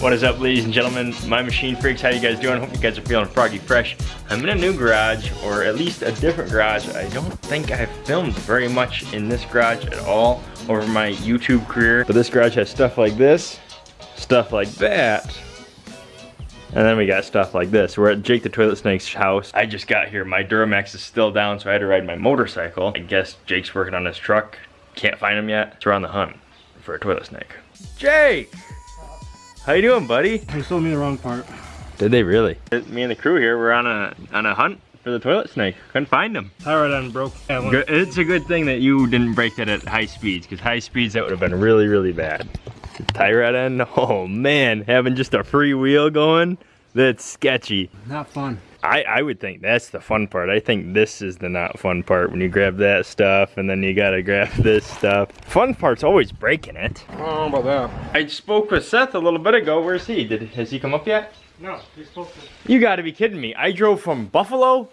What is up ladies and gentlemen, my machine freaks, how you guys doing? Hope you guys are feeling froggy fresh. I'm in a new garage, or at least a different garage. I don't think I've filmed very much in this garage at all over my YouTube career. But this garage has stuff like this, stuff like that, and then we got stuff like this. We're at Jake the Toilet Snake's house. I just got here, my Duramax is still down, so I had to ride my motorcycle. I guess Jake's working on his truck. Can't find him yet, so we're on the hunt for a toilet snake. Jake! How you doing, buddy? They sold me the wrong part. Did they really? Me and the crew here, we're on a on a hunt for the toilet snake. Couldn't find him. Tie rod end broke. It's a good thing that you didn't break that at high speeds, because high speeds that would have been really, really bad. Tie rod end, oh man, having just a free wheel going, that's sketchy. Not fun. I, I would think that's the fun part. I think this is the not fun part when you grab that stuff and then you gotta grab this stuff. Fun part's always breaking it. Oh, I don't know about that. I spoke with Seth a little bit ago. Where's he? Did has he come up yet? No, you're supposed to. You gotta be kidding me. I drove from Buffalo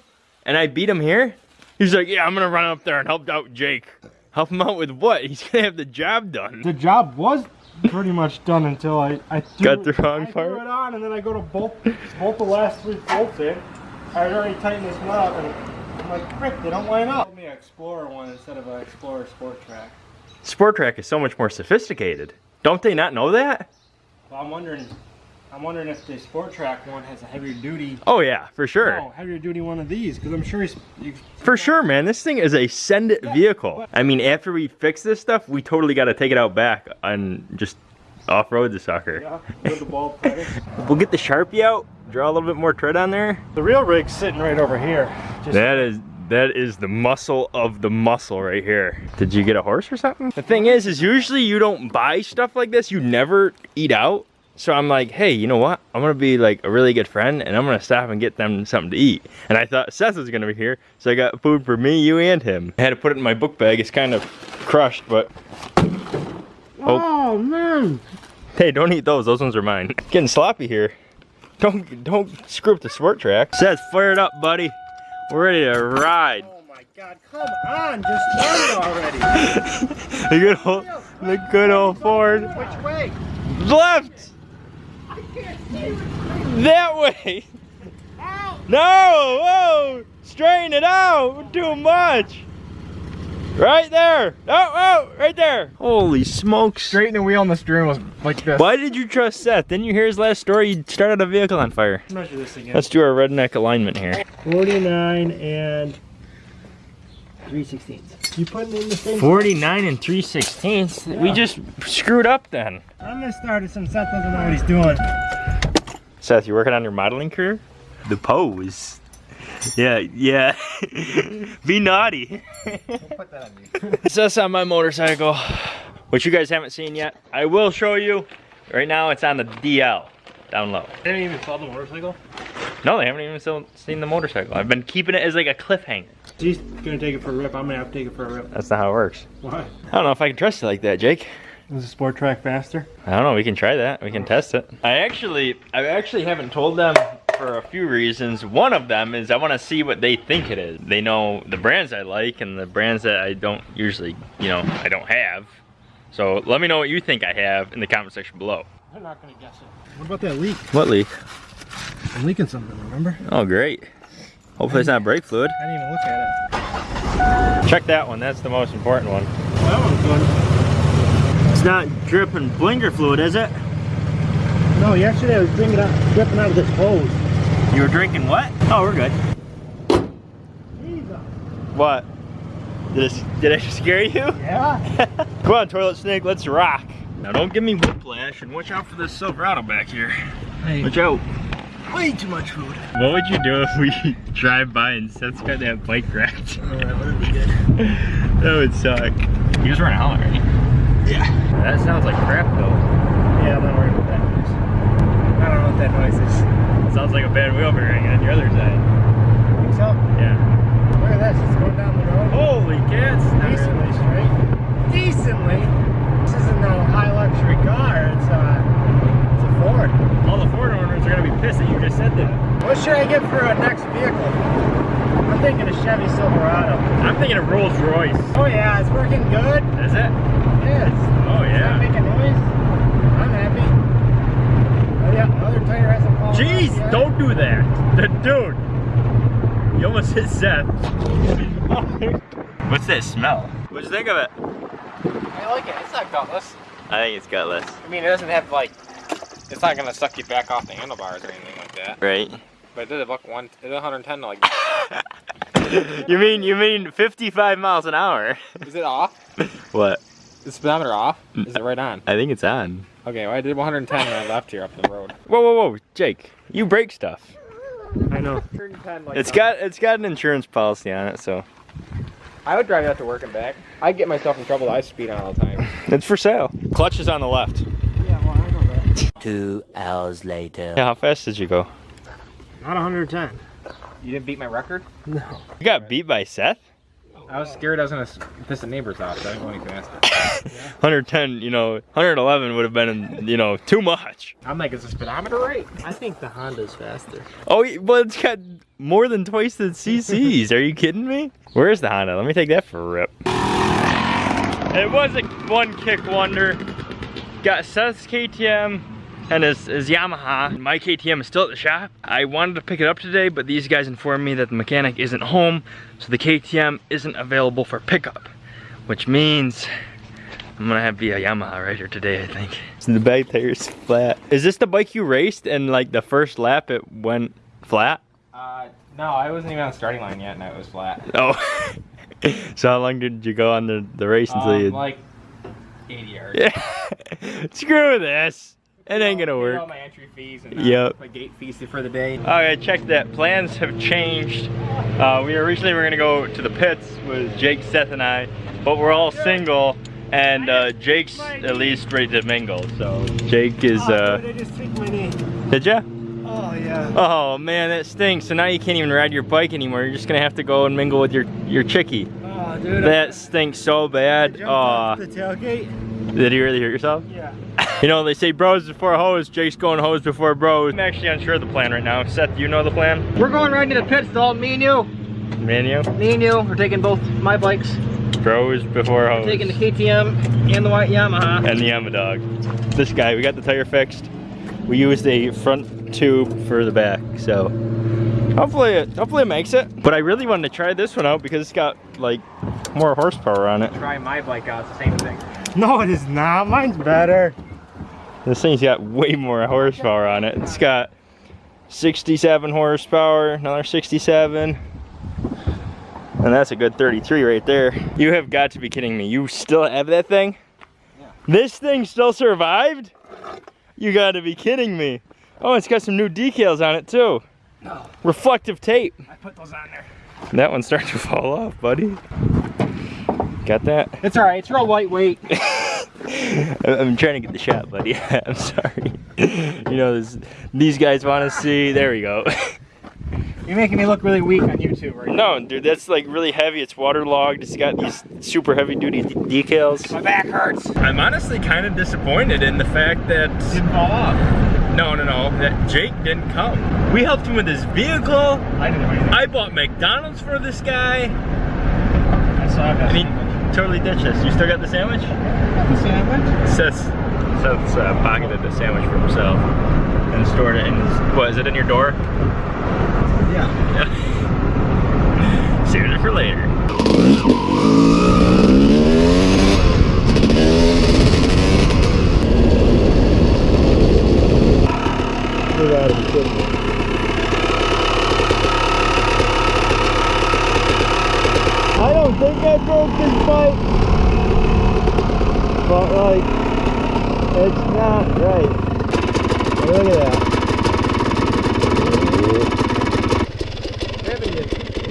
and I beat him here? He's like, yeah, I'm gonna run up there and help out Jake. Help him out with what? He's gonna have the job done. The job was pretty much done until I, I threw, Got the wrong I part? threw it on and then I go to bolt, bolt the last three bolts in. I had already tightened this one up and I'm like, frick, they don't line up. Give me an Explorer one instead of an Explorer Sport Trac. Sport Trac is so much more sophisticated. Don't they not know that? Well, I'm wondering, I'm wondering if the Sport Trac one has a heavier duty. Oh yeah, for sure. No, heavier duty one of these because I'm sure he's. For sure, man. This thing is a send it vehicle. I mean, after we fix this stuff, we totally got to take it out back and just off-road the sucker. yeah, the. We'll get the Sharpie out, draw a little bit more tread on there. The real rig's sitting right over here. Just That is that is the muscle of the muscle right here. Did you get a horse or something? The thing is, is usually you don't buy stuff like this. You never eat out. So I'm like, hey, you know what? I'm gonna be like a really good friend and I'm gonna stop and get them something to eat. And I thought Seth was gonna be here, so I got food for me, you, and him. I had to put it in my book bag. It's kind of crushed, but Oh, oh. man! hey, don't eat those. Those ones are mine. Getting sloppy here. Don't don't screw up the sport trac. Seth, fire it up, buddy. We're ready to ride. Oh my god, come on, just start it already. The good old, the good old Ford. Which way? Left. That way. No, whoa, straighten it out. Too much. Right there. Oh, oh, right there. Holy smokes. Straighten the wheel on the steering was like this. Why did you trust Seth? Didn't you hear his last story? You started a vehicle on fire. Measure this again. Let's do our redneck alignment here. 49 and 3 sixteenths. You putting in the same 49 and 3 16ths. We just screwed up then. I'm gonna start it since Seth doesn't know what he's doing. Seth, you're working on your modeling career? The pose. Yeah, yeah. Be naughty. Put that on you. It's us on my motorcycle, which you guys haven't seen yet. I will show you. Right now it's on the DL, down low. They didn't even saw the motorcycle? No, they haven't even seen the motorcycle. I've been keeping it as like a cliffhanger. He's gonna take it for a rip. I'm gonna have to take it for a rip. That's not how it works. Why? I don't know if I can trust you like that, Jake. Is the sport trac faster? I don't know. We can try that. We can test it. I actually, I actually haven't told them for a few reasons. One of them is I want to see what they think it is. They know the brands I like and the brands that I don't usually, you know, I don't have. So let me know what you think I have in the comment section below. They're not gonna guess it. What about that leak? What leak? I'm leaking something, remember? Oh, great. Hopefully it's not brake fluid. I didn't even look at it. Check that one. That's the most important one. That one's good. It's not dripping blinker fluid, is it? No, yesterday I was drinking out, dripping out of this hose. You were drinking what? Oh, we're good. Jesus. What? Did, it, did I scare you? Yeah? Come on, toilet snake, let's rock. Now don't give me whiplash and watch out for this Silverado back here. Hey, Watch out. way too much food. What would you do if we drive by and Seth's got that bike wrecked? Alright, what did we get? that would suck. You just a helmet, right? Yeah. That sounds like crap though. Yeah, I'm not worried about that noise. I don't know what that noise is. It sounds like a bad wheel bearing on your other side. Think so? Yeah. Look at this, it's going down the road. Holy cats! Decently straight. Decently. This isn't a high luxury car, it's a, it's a Ford. All the Ford owners are gonna be pissed that you just said that. What should I get for a next vehicle? I'm thinking a Chevy Silverado. I'm thinking of Rolls Royce. Oh yeah, it's working good. Is it? Oh, yeah, it's Oh it's not making noise. I'm happy. Oh yeah, other tire hasn't fallen off Jeez, yet. don't do that. The dude. You almost hit Seth. What's that smell? What'd you think of it? I like it. It's not gutless. I think it's gutless. I mean, it doesn't have like. It's not gonna suck you back off the handlebars or anything like that. Right? But it did a buck one. It did 110 like. you mean you mean 55 miles an hour? Is it off? What? Is the speedometer off? Mm, is it right on? I think it's on. Okay, well I did 110 when I left here up the road. Whoa, whoa, whoa, Jake! You break stuff. I know. It's got it's got an insurance policy on it, so I would drive that to work and back. I get myself in trouble. I speed on all the time. it's for sale. Clutch is on the left. Yeah, well I know that. Two hours later. Yeah, how fast did you go? Not 110. You didn't beat my record? No. You got beat by Seth. I was scared I was gonna piss the neighbors off, so I didn't go any faster. 110, you know, 111 would have been, you know, too much. I'm like, is the speedometer right? I think the Honda's faster. Oh, y- well, it's got more than twice the CCs. Are you kidding me? Where's the Honda? Let me take that for a rip. It was a one kick wonder. Got Seth's KTM and his, his Yamaha. My KTM is still at the shop. I wanted to pick it up today, but these guys informed me that the mechanic isn't home, so the KTM isn't available for pickup, which means I'm gonna have to be a Yamaha rider today, I think. So the back tire's flat. Is this the bike you raced and like the first lap it went flat? Uh, no, I wasn't even on the starting line yet, and it was flat. Oh. so how long did you go on the, the race until Um, you... like 80 yards. Yeah. Screw this. It ain't gonna work. All my entry fees and uh, Yep. my gate fees for the day. Okay, check that. Plans have changed. Uh, we originally were gonna go to the pits with Jake, Seth, and I, but we're all single, and uh, Jake's at least ready to mingle. So Jake is. Oh, Uh, dude, I just tweaked my knee. did ya? Oh yeah. Oh man, that stinks. So now you can't even ride your bike anymore. You're just gonna have to go and mingle with your your chickie. Oh dude. That stinks so bad. jumped off Oh, the tailgate. did you really hurt yourself? Yeah. You know, they say bros before hoes, Jake's going hoes before bros. I'm actually unsure of the plan right now. Seth, do you know the plan? We're going right into the pit stall, me and you. Me and you? Me and you. We're taking both my bikes. Bros before hoes. Taking the KTM and the white Yamaha. and the Yama dog. This guy, we got the tire fixed. We used a front tube for the back, so hopefully it, hopefully it makes it. But I really wanted to try this one out because it's got like more horsepower on it. Try my bike out. It's the same thing. No, it is not. Mine's better. This thing's got way more horsepower on it. It's got 67 horsepower, another 67. And that's a good 33 right there. You have got to be kidding me. You still have that thing? Yeah. This thing still survived? You gotta be kidding me. Oh, it's got some new decals on it too. No. Reflective tape. I put those on there. That one's starting to fall off, buddy. Got that? It's alright. It's real lightweight. I'm trying to get the shot, buddy. I'm sorry. You know, this, these guys want to see. There we go. You're making me look really weak on YouTube right now. No, dude, that's like really heavy. It's waterlogged. It's got these super heavy duty decals. My back hurts. I'm honestly kind of disappointed in the fact that Didn't fall off. no, no, no, that Jake didn't come. We helped him with his vehicle. I didn't do anything. I bought McDonald's for this guy. I saw that. I mean, totally ditched this. You still got the sandwich? the sandwich. Seth's, Seth's uh, pocketed the sandwich for himself and stored it in his, what, is it in your door? Yeah. It for later. I don't think I broke this bike. But like, it's not right. Look at that.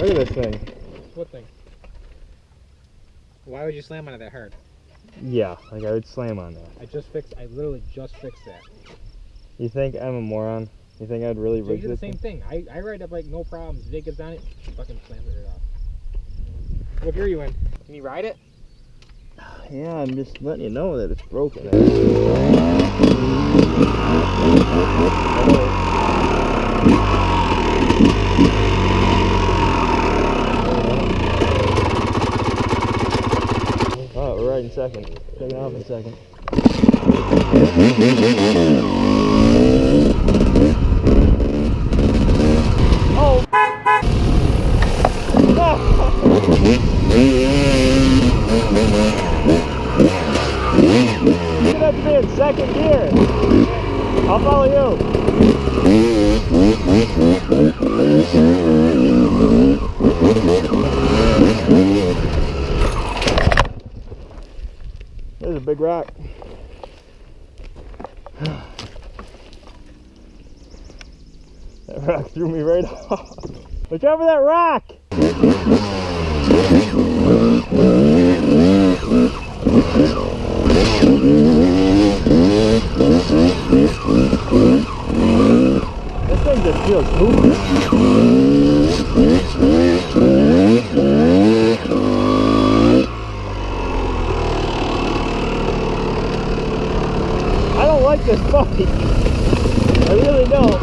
Look at this thing. What thing? Why would you slam on it that hard? Yeah, like I would slam on that. I just fixed. I literally just fixed that. You think I'm a moron? You think I'd really Jake rig did the same thing? thing. I, I ride that like no problems. Jake gets on it, fucking slams it right off. What gear are you in? Can you ride it? Yeah, I'm just letting you know that it's broken. second. Taking off in second. Oh! Second gear. I'll follow you. There's a big rock. That rock threw me right off. Look over that rock! This thing just feels poopy. I don't like this bike. I really don't.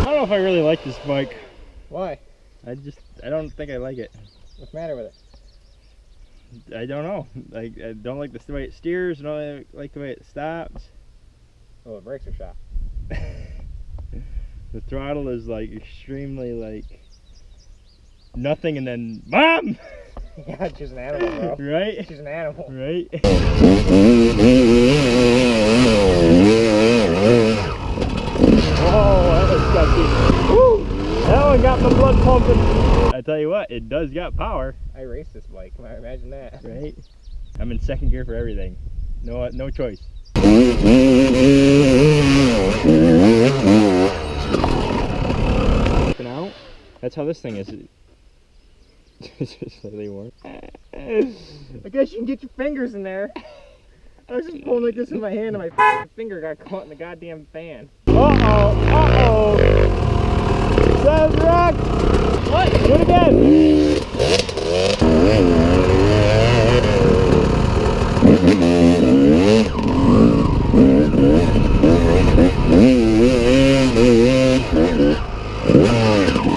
I don't know if I really like this bike. Why? I just, I don't think I like it. What's the matter with it? I don't know. Like, I don't like the way it steers. I don't like the way it stops. Oh, the brakes are shot. The throttle is like extremely like nothing, and then mom, yeah, she's an animal, bro. right, She's an animal. right. Oh, that was disgusting. Woo! That one got my blood pumping. I tell you what, it does got power, I raced this bike. Can I imagine that? right? I'm in second gear for everything. No, no choice. Looking out. That's how this thing is. I guess you can get your fingers in there. I was just pulling like this in my hand, and my finger got caught in the goddamn fan. Uh oh, uh oh. Says rock. What? Do it again.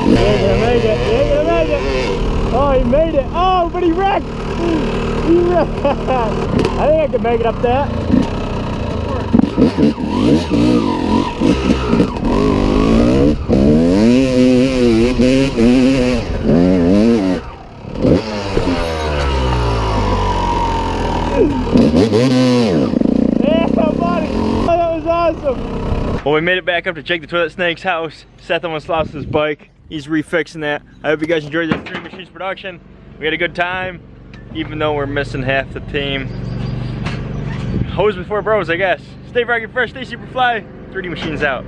You ain't gonna make it. You ain't gonna make it. Oh, he made it. Oh, but he wrecked. He wrecked. I think I can make it up there. Yeah. Oh, that was awesome. Well, we made it back up to Jake the Toilet Snake's house. Seth lost his bike. He's refixing that. I hope you guys enjoyed this Three Machines production. We had a good time, even though we're missing half the team. Hoes before bros, I guess. Stay froggy fresh, stay super fly. 3D Machines out.